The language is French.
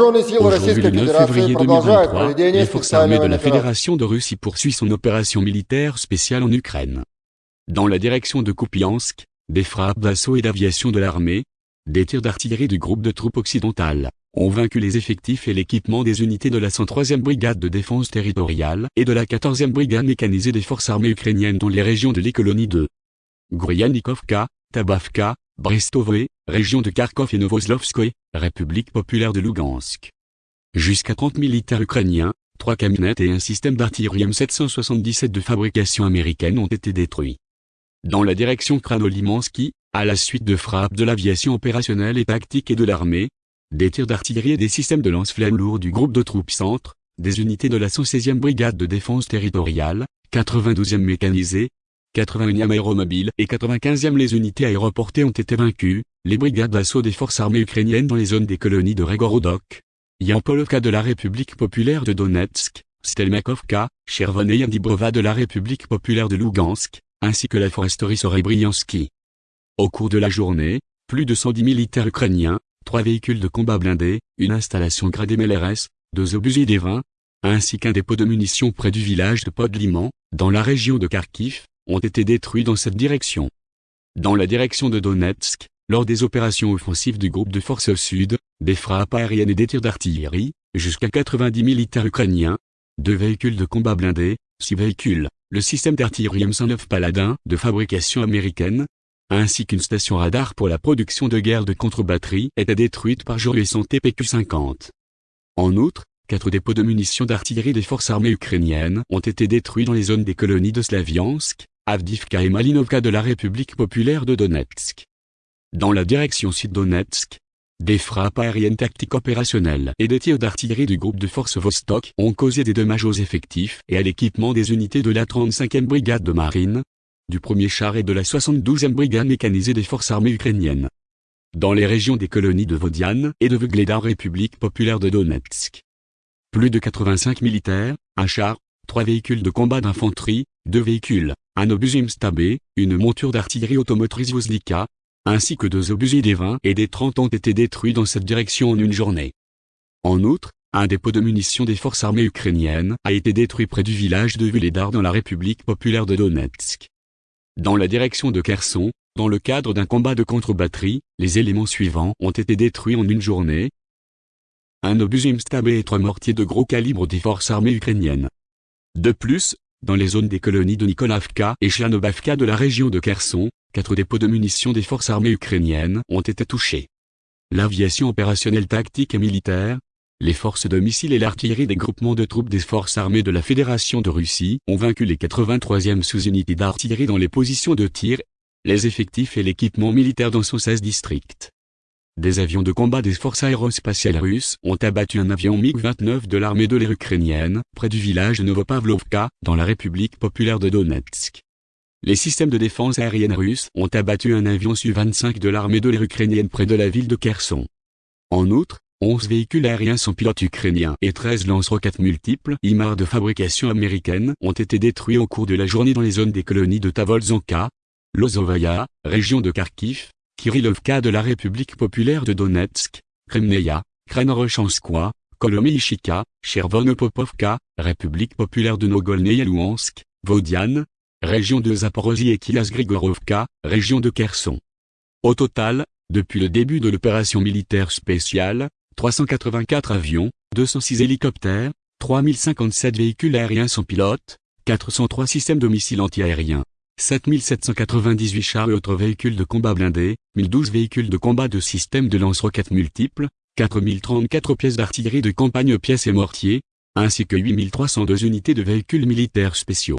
Aujourd'hui, le 9 février 2023, les forces armées de la Fédération de Russie poursuivent son opération militaire spéciale en Ukraine. Dans la direction de Kupiansk, des frappes d'assaut et d'aviation de l'armée, des tirs d'artillerie du groupe de troupes occidentales, ont vaincu les effectifs et l'équipement des unités de la 103e brigade de défense territoriale et de la 14e brigade mécanisée des forces armées ukrainiennes dans les régions de l'économie de Gryanikovka, Tabavka, Brestovoe, région de Kharkov et Novoslovskoye, République populaire de Lugansk. Jusqu'à 30 militaires ukrainiens, 3 camionnettes et un système d'artillerie M777 de fabrication américaine ont été détruits. Dans la direction Kranolimansky, à la suite de frappes de l'aviation opérationnelle et tactique et de l'armée, des tirs d'artillerie et des systèmes de lance-flammes lourds du groupe de troupes centre, des unités de la 116e brigade de défense territoriale, 92e mécanisée, 81e aéromobile et 95e les unités aéroportées ont été vaincues, les brigades d'assaut des forces armées ukrainiennes dans les zones des colonies de Regorodok, Yampolovka de la République populaire de Donetsk, Stelmakovka, Chervon et Yandibrova de la République populaire de Lugansk, ainsi que la foresterie Sorebriansky. Au cours de la journée, plus de 110 militaires ukrainiens, trois véhicules de combat blindés, une installation gradée MLRS, deux obusiers des vins, ainsi qu'un dépôt de munitions près du village de Podliman, dans la région de Kharkiv, ont été détruits dans cette direction. Dans la direction de Donetsk, lors des opérations offensives du groupe de forces sud, des frappes aériennes et des tirs d'artillerie, jusqu'à 90 militaires ukrainiens, deux véhicules de combat blindés, six véhicules, le système d'artillerie M109 Paladin de fabrication américaine, ainsi qu'une station radar pour la production de guerre de contre-batterie étaient détruites par jour et son TPQ-50. En outre, quatre dépôts de munitions d'artillerie des forces armées ukrainiennes ont été détruits dans les zones des colonies de Slaviansk, Avdivka et Malinovka de la République populaire de Donetsk. Dans la direction sud-Donetsk, des frappes aériennes tactiques opérationnelles et des tirs d'artillerie du groupe de forces Vostok ont causé des dommages aux effectifs et à l'équipement des unités de la 35e brigade de marine, du 1er char et de la 72e brigade mécanisée des forces armées ukrainiennes. Dans les régions des colonies de Vodiane et de Vugleda République populaire de Donetsk. Plus de 85 militaires, un char, trois véhicules de combat d'infanterie, deux véhicules, un obusier Mstabé, une monture d'artillerie automotrice Vozlika, ainsi que deux obusiers des 20 et des 30 ont été détruits dans cette direction en une journée. En outre, un dépôt de munitions des forces armées ukrainiennes a été détruit près du village de Vuledar dans la République populaire de Donetsk. Dans la direction de Kherson, dans le cadre d'un combat de contre-batterie, les éléments suivants ont été détruits en une journée. Un obusier Mstabé et trois mortiers de gros calibre des forces armées ukrainiennes. De plus, dans les zones des colonies de Nikolavka et Chanobavka de la région de Kherson, quatre dépôts de munitions des forces armées ukrainiennes ont été touchés. L'aviation opérationnelle tactique et militaire, les forces de missiles et l'artillerie des groupements de troupes des forces armées de la Fédération de Russie ont vaincu les 83e sous-unités d'artillerie dans les positions de tir, les effectifs et l'équipement militaire dans son 16 districts. Des avions de combat des forces aérospatiales russes ont abattu un avion MiG-29 de l'armée de l'air ukrainienne, près du village Novopavlovka, dans la République populaire de Donetsk. Les systèmes de défense aérienne russes ont abattu un avion Su-25 de l'armée de l'air ukrainienne près de la ville de Kherson. En outre, 11 véhicules aériens sans pilote ukrainiens et 13 lance-roquettes multiples IMAR de fabrication américaine ont été détruits au cours de la journée dans les zones des colonies de Tavolzanka, Lozovaya, région de Kharkiv, Kirilovka de la République populaire de Donetsk, Kremneia, Kranorochanskoye, Kolomyshika, Chervonopopovka, République populaire de Nogolny et Vodiane, région de Zaporozhye et Kilas-Grigorovka, région de Kherson. Au total, depuis le début de l'opération militaire spéciale, 384 avions, 206 hélicoptères, 3057 véhicules aériens sans pilote, 403 systèmes de missiles antiaériens, 7798 chars et autres véhicules de combat blindés, 1012 véhicules de combat de systèmes de lance-roquettes multiples, 4034 pièces d'artillerie de campagne pièces et mortiers, ainsi que 8302 unités de véhicules militaires spéciaux.